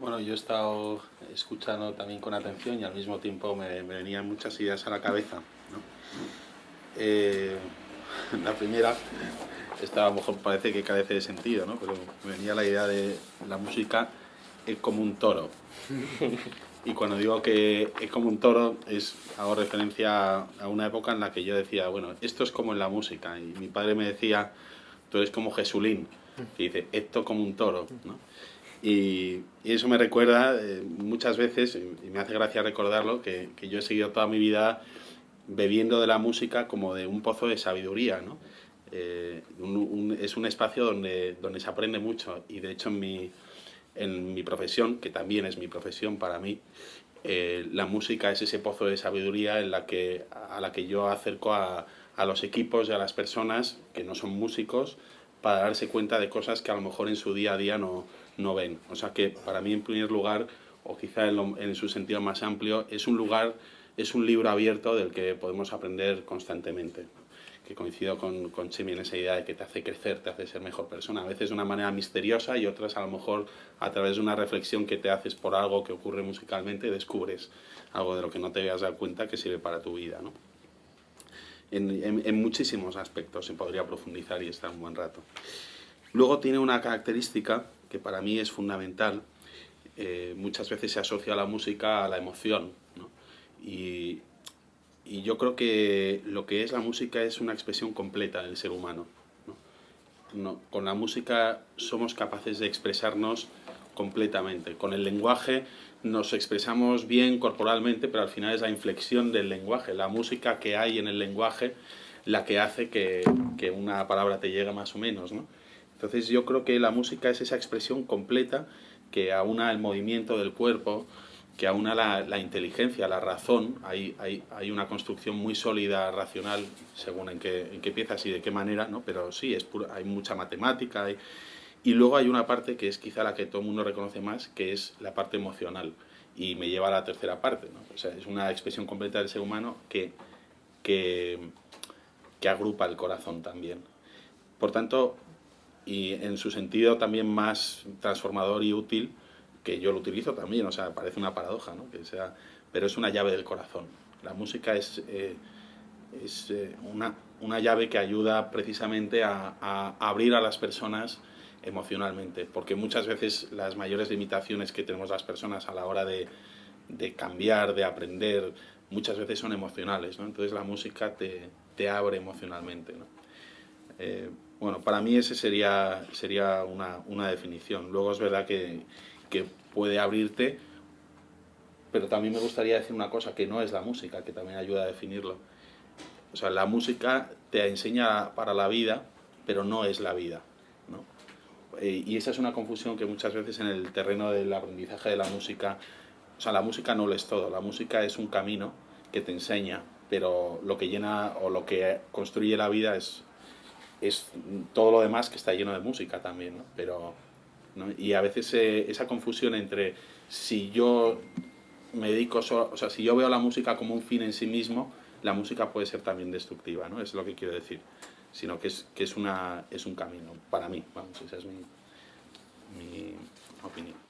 Bueno, yo he estado escuchando también con atención y al mismo tiempo me, venían muchas ideas a la cabeza. ¿no? Eh, la primera, esta a lo mejor parece que carece de sentido, ¿no? pero me venía la idea de la música es como un toro. Y cuando digo que es como un toro, es, hago referencia a una época en la que yo decía, bueno, esto es como en la música. Y mi padre me decía, tú eres como Jesulín, que dice, esto como un toro. ¿no? Y, eso me recuerda eh, muchas veces, y me hace gracia recordarlo, que, que, yo he seguido toda mi vida bebiendo de la música como de un pozo de sabiduría. ¿no? Eh, es un espacio donde, donde se aprende mucho y de hecho en mi, en mi profesión, que también es mi profesión para mí, eh, la música es ese pozo de sabiduría en la que, a la que yo acerco a, a los equipos y a las personas que no son músicos para darse cuenta de cosas que a lo mejor en su día a día no, no ven. O sea que para mí en primer lugar, o quizá en, su sentido más amplio, es un lugar, es un libro abierto del que podemos aprender constantemente. Que coincido con, con Chemi en esa idea de que te hace crecer, te hace ser mejor persona. A veces de una manera misteriosa y otras a lo mejor a través de una reflexión que te haces por algo que ocurre musicalmente descubres algo de lo que no te habías dado cuenta que sirve para tu vida. ¿no? En, muchísimos aspectos se podría profundizar y estar un buen rato. Luego tiene una característica que para mí es fundamental. Eh, muchas veces se asocia la música a la emoción. Y, yo creo que lo que es la música es una expresión completa del ser humano. ¿no? No, con la música somos capaces de expresarnos completamente. Con el lenguaje nos expresamos bien corporalmente, pero al final es la inflexión del lenguaje, la música que hay en el lenguaje la que hace que, que una palabra te llegue más o menos. ¿no? Entonces yo creo que la música es esa expresión completa que aúna el movimiento del cuerpo, que aúna la, la inteligencia, la razón. Hay, hay, hay, una construcción muy sólida, racional, según en qué, en qué piezas y de qué manera, ¿no? pero sí, es hay mucha matemática. Hay, y luego hay una parte que es quizá la que todo el mundo reconoce más, que es la parte emocional. Y me lleva a la tercera parte. ¿no? O sea, es una expresión completa del ser humano que, que, que agrupa el corazón también. Por tanto, y en su sentido también más transformador y útil, que yo lo utilizo también, o sea, parece una paradoja, ¿no? que sea, pero es una llave del corazón. La música es, eh, es eh, una, una, llave que ayuda precisamente a, a, abrir a las personas emocionalmente, porque muchas veces las mayores limitaciones que tenemos las personas a la hora de, de cambiar, de aprender, muchas veces son emocionales, ¿no? entonces la música te, te abre emocionalmente. ¿no? Eh, bueno, para mí ese sería, sería una, una definición. Luego es verdad que, que, puede abrirte, pero también me gustaría decir una cosa, que no es la música, que también ayuda a definirlo. O sea, la música te enseña para la vida, pero no es la vida. Eh, y esa es una confusión que muchas veces en el terreno del aprendizaje de la música, o sea, la música no lo es todo, la música es un camino que te enseña, pero lo que llena o lo que construye la vida es, es todo lo demás que está lleno de música también. Pero, ¿no? Y a veces eh, esa confusión entre si yo me dedico, o sea, si yo veo la música como un fin en sí mismo, la música puede ser también destructiva, ¿no? Es lo que quiero decir. Sino que es, que es, una, es un camino, para mí, vamos, esa es mi, mi opinión.